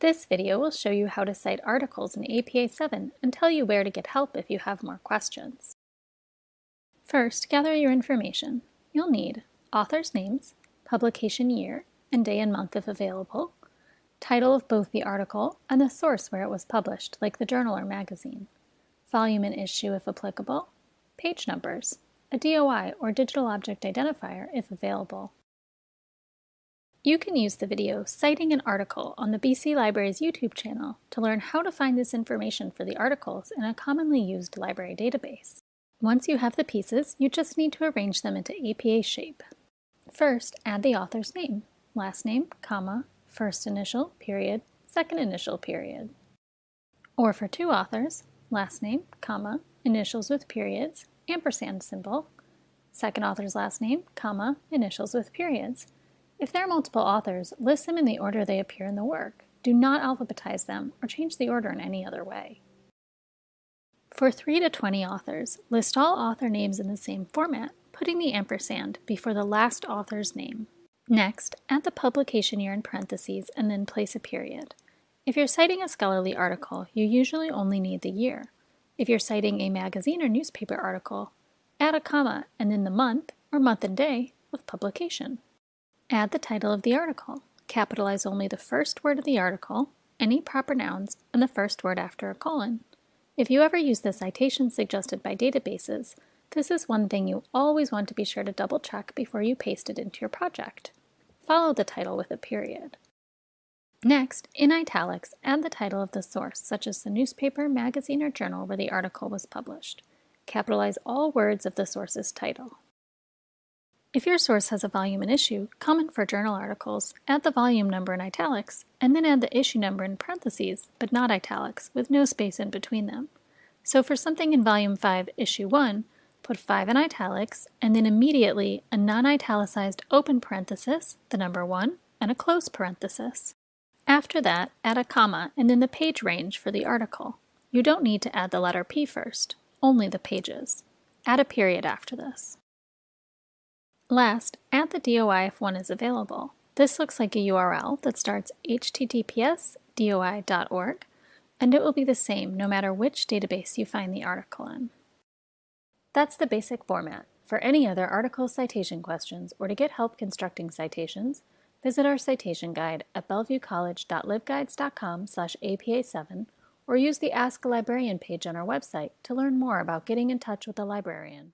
This video will show you how to cite articles in APA 7 and tell you where to get help if you have more questions. First, gather your information. You'll need authors' names, publication year, and day and month if available, title of both the article and the source where it was published, like the journal or magazine, volume and issue if applicable, page numbers, a DOI or digital object identifier if available. You can use the video Citing an Article on the BC Library's YouTube channel to learn how to find this information for the articles in a commonly used library database. Once you have the pieces, you just need to arrange them into APA shape. First, add the author's name, last name, comma, first initial, period, second initial, period. Or for two authors, last name, comma, initials with periods, ampersand symbol, second author's last name, comma, initials with periods. If there are multiple authors, list them in the order they appear in the work. Do not alphabetize them or change the order in any other way. For 3 to 20 authors, list all author names in the same format, putting the ampersand before the last author's name. Next, add the publication year in parentheses and then place a period. If you're citing a scholarly article, you usually only need the year. If you're citing a magazine or newspaper article, add a comma and then the month or month and day of publication. Add the title of the article. Capitalize only the first word of the article, any proper nouns, and the first word after a colon. If you ever use the citation suggested by databases, this is one thing you always want to be sure to double check before you paste it into your project follow the title with a period. Next, in italics, add the title of the source, such as the newspaper, magazine, or journal where the article was published. Capitalize all words of the source's title. If your source has a volume and issue, common for journal articles, add the volume number in italics, and then add the issue number in parentheses, but not italics, with no space in between them. So for something in Volume 5, Issue 1, put 5 in italics, and then immediately a non-italicized open parenthesis, the number 1, and a close parenthesis. After that, add a comma and then the page range for the article. You don't need to add the letter P first, only the pages. Add a period after this. Last, add the DOI if one is available. This looks like a URL that starts https doi.org, and it will be the same no matter which database you find the article in. That's the basic format. For any other article citation questions or to get help constructing citations, visit our citation guide at bellevuecollege.libguides.com slash APA7 or use the Ask a Librarian page on our website to learn more about getting in touch with a librarian.